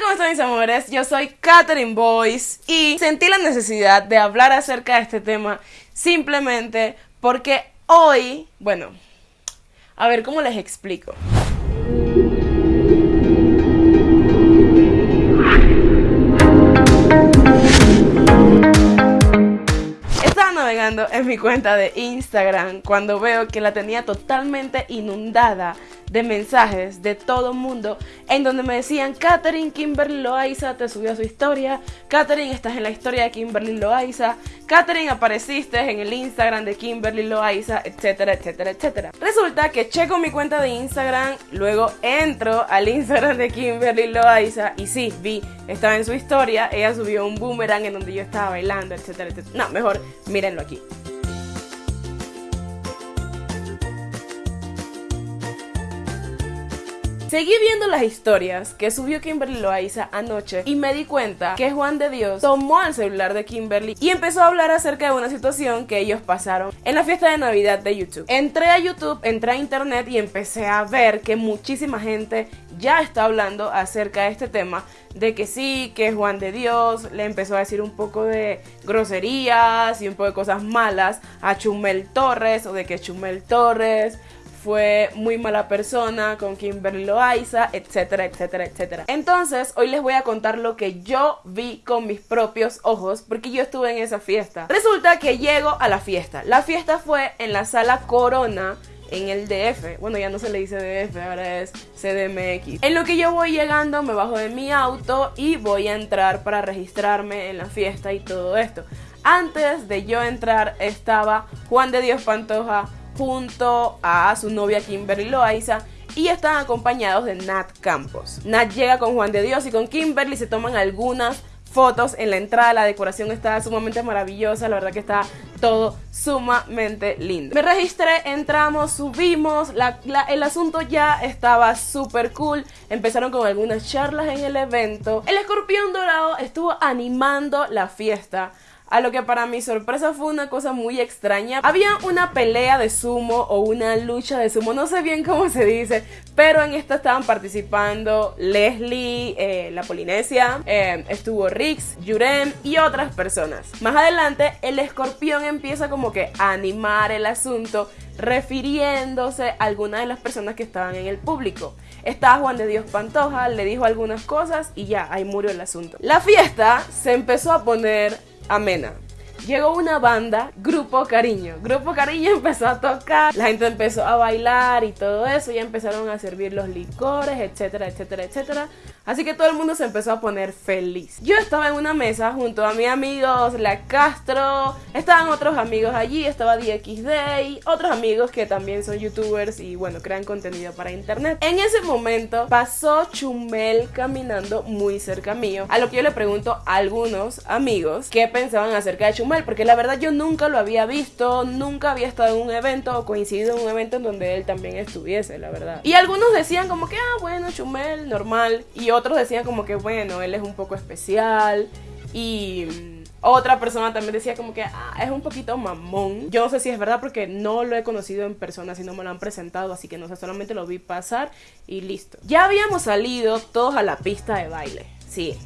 ¿cómo están mis amores? Yo soy Katherine Boyce y sentí la necesidad de hablar acerca de este tema simplemente porque hoy, bueno, a ver cómo les explico. Estaba navegando en mi cuenta de Instagram cuando veo que la tenía totalmente inundada de mensajes de todo mundo en donde me decían Katherine Kimberly Loaiza te subió su historia, Katherine estás en la historia de Kimberly Loaiza, Katherine apareciste en el Instagram de Kimberly Loaiza, etcétera, etcétera, etcétera. Resulta que checo mi cuenta de Instagram, luego entro al Instagram de Kimberly Loaiza y sí, vi, estaba en su historia, ella subió un boomerang en donde yo estaba bailando, etcétera, etcétera. No, mejor mírenlo aquí. Seguí viendo las historias que subió Kimberly Loaiza anoche y me di cuenta que Juan de Dios tomó el celular de Kimberly y empezó a hablar acerca de una situación que ellos pasaron en la fiesta de Navidad de YouTube. Entré a YouTube, entré a internet y empecé a ver que muchísima gente ya está hablando acerca de este tema de que sí, que Juan de Dios le empezó a decir un poco de groserías y un poco de cosas malas a Chumel Torres o de que Chumel Torres fue muy mala persona con Kimberly Loaiza, etcétera, etcétera, etcétera. Entonces, hoy les voy a contar lo que yo vi con mis propios ojos, porque yo estuve en esa fiesta. Resulta que llego a la fiesta. La fiesta fue en la sala Corona en el DF. Bueno, ya no se le dice DF, ahora es CDMX. En lo que yo voy llegando, me bajo de mi auto y voy a entrar para registrarme en la fiesta y todo esto. Antes de yo entrar estaba Juan de Dios Pantoja, junto a su novia Kimberly Loaiza y están acompañados de Nat Campos. Nat llega con Juan de Dios y con Kimberly se toman algunas fotos en la entrada, la decoración está sumamente maravillosa, la verdad que está todo sumamente lindo. Me registré, entramos, subimos, el asunto ya estaba súper cool, empezaron con algunas charlas en el evento, el escorpión dorado estuvo animando la fiesta, a lo que para mi sorpresa fue una cosa muy extraña. Había una pelea de sumo o una lucha de sumo, no sé bien cómo se dice, pero en esta estaban participando Leslie, eh, la Polinesia, eh, estuvo Rix, Yurem y otras personas. Más adelante, el escorpión empieza como que a animar el asunto refiriéndose a algunas de las personas que estaban en el público. Estaba Juan de Dios Pantoja, le dijo algunas cosas y ya, ahí murió el asunto. La fiesta se empezó a poner amena. Llegó una banda, Grupo Cariño. Grupo Cariño empezó a tocar, la gente empezó a bailar y todo eso, ya empezaron a servir los licores, etcétera, etcétera, etcétera. Así que todo el mundo se empezó a poner feliz. Yo estaba en una mesa junto a mis amigos, la Castro, estaban otros amigos allí, estaba DXD y otros amigos que también son youtubers y bueno, crean contenido para internet. En ese momento pasó Chumel caminando muy cerca mío, a lo que yo le pregunto a algunos amigos qué pensaban acerca de Chumel, porque la verdad yo nunca lo había visto, nunca había estado en un evento o coincidido en un evento en donde él también estuviese, la verdad. Y algunos decían como que, ah, bueno, Chumel, normal. Y otros decían como que, bueno, él es un poco especial. Y mm, otra persona también decía como que ah, es un poquito mamón. Yo no sé si es verdad porque no lo he conocido en persona, sino me lo han presentado, así que no sé, solamente lo vi pasar y listo. Ya habíamos salido todos a la pista de baile. Sí,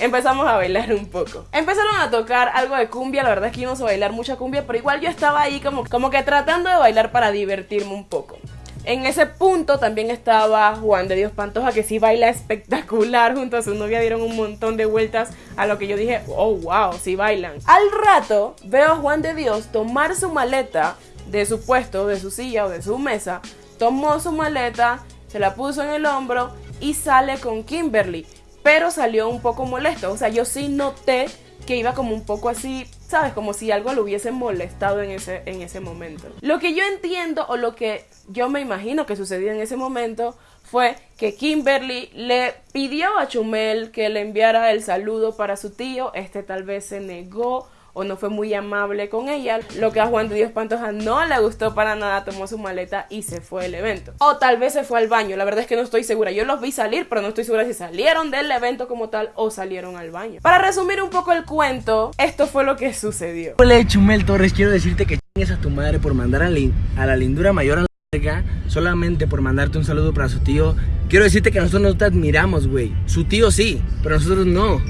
empezamos a bailar un poco. Empezaron a tocar algo de cumbia, la verdad es que íbamos a bailar mucha cumbia, pero igual yo estaba ahí como, como que tratando de bailar para divertirme un poco. En ese punto también estaba Juan de Dios Pantoja, que sí baila espectacular junto a su novia. Dieron un montón de vueltas a lo que yo dije, oh wow, sí bailan. Al rato veo a Juan de Dios tomar su maleta de su puesto, de su silla o de su mesa. Tomó su maleta, se la puso en el hombro y sale con Kimberly. Pero salió un poco molesto. O sea, yo sí noté que iba como un poco así, ¿sabes? Como si algo lo hubiese molestado en ese, en ese momento. Lo que yo entiendo o lo que yo me imagino que sucedió en ese momento fue que Kimberly le pidió a Chumel que le enviara el saludo para su tío, este tal vez se negó o no fue muy amable con ella, lo que a Juan de Dios Pantoja no le gustó para nada, tomó su maleta y se fue del evento. O tal vez se fue al baño, la verdad es que no estoy segura, yo los vi salir, pero no estoy segura si salieron del evento como tal o salieron al baño. Para resumir un poco el cuento, esto fue lo que sucedió. Hola Chumel Torres, quiero decirte que chingues a tu madre por mandar a, a la lindura mayor a verga solamente por mandarte un saludo para su tío. Quiero decirte que nosotros no te admiramos, güey. Su tío sí, pero nosotros no.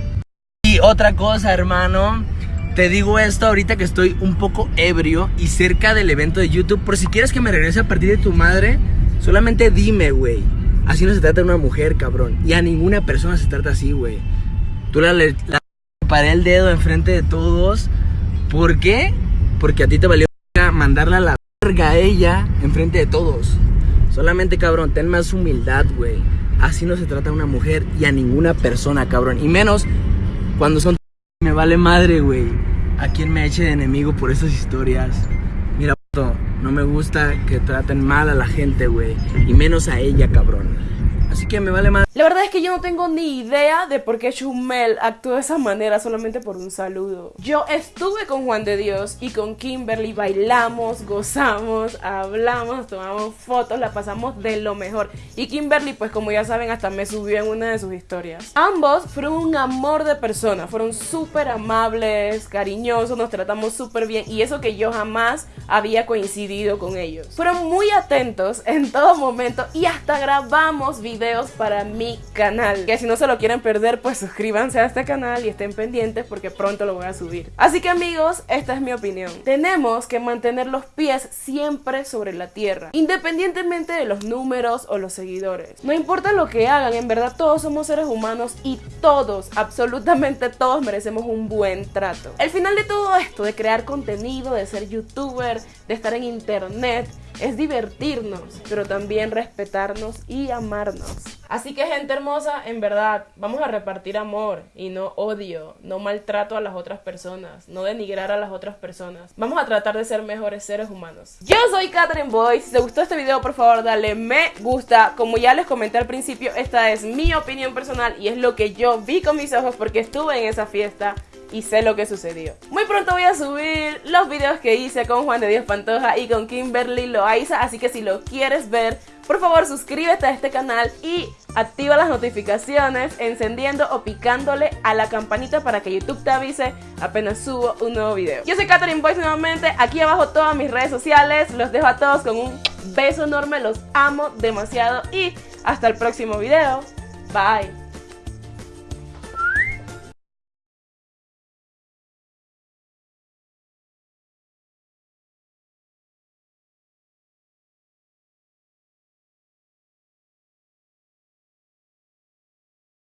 Y otra cosa, hermano. Te digo esto ahorita que estoy un poco ebrio y cerca del evento de YouTube. Por si quieres que me regrese a partir de tu madre, solamente dime, güey. Así no se trata una mujer, cabrón. Y a ninguna persona se trata así, güey. Tú la, la paré el dedo enfrente de todos. ¿Por qué? Porque a ti te valió mandarla a la verga a ella enfrente de todos. Solamente, cabrón, ten más humildad, güey. Así no se trata una mujer y a ninguna persona, cabrón. Y menos cuando son... Me vale madre, güey. A quien me eche de enemigo por esas historias. Mira, no me gusta que traten mal a la gente, güey. Y menos a ella, cabrón. Así que me vale madre. La verdad es que yo no tengo ni idea de por qué Chumel actuó de esa manera solamente por un saludo. Yo estuve con Juan de Dios y con Kimberly, bailamos, gozamos, hablamos, tomamos fotos, la pasamos de lo mejor. Y Kimberly, pues como ya saben, hasta me subió en una de sus historias. Ambos fueron un amor de persona, fueron súper amables, cariñosos, nos tratamos súper bien y eso que yo jamás había coincidido con ellos. Fueron muy atentos en todo momento y hasta grabamos videos para mi canal. Que si no se lo quieren perder, pues suscríbanse a este canal y estén pendientes porque pronto lo voy a subir. Así que amigos, esta es mi opinión. Tenemos que mantener los pies siempre sobre la tierra, independientemente de los números o los seguidores. No importa lo que hagan, en verdad todos somos seres humanos y todos, absolutamente todos merecemos un buen trato. El final de todo esto, de crear contenido, de ser youtuber, de estar en internet, es divertirnos, pero también respetarnos y amarnos. Así que gente hermosa, en verdad, vamos a repartir amor y no odio, no maltrato a las otras personas, no denigrar a las otras personas. Vamos a tratar de ser mejores seres humanos. Yo soy Catherine Boy, si te gustó este video por favor dale me gusta. Como ya les comenté al principio, esta es mi opinión personal y es lo que yo vi con mis ojos porque estuve en esa fiesta y sé lo que sucedió. Muy pronto voy a subir los videos que hice con Juan de Dios Pantoja y con Kimberly Loaiza, así que si lo quieres ver, por favor suscríbete a este canal y activa las notificaciones encendiendo o picándole a la campanita para que YouTube te avise apenas subo un nuevo video. Yo soy Catherine Boyce nuevamente, aquí abajo todas mis redes sociales, los dejo a todos con un beso enorme, los amo demasiado y hasta el próximo video. Bye.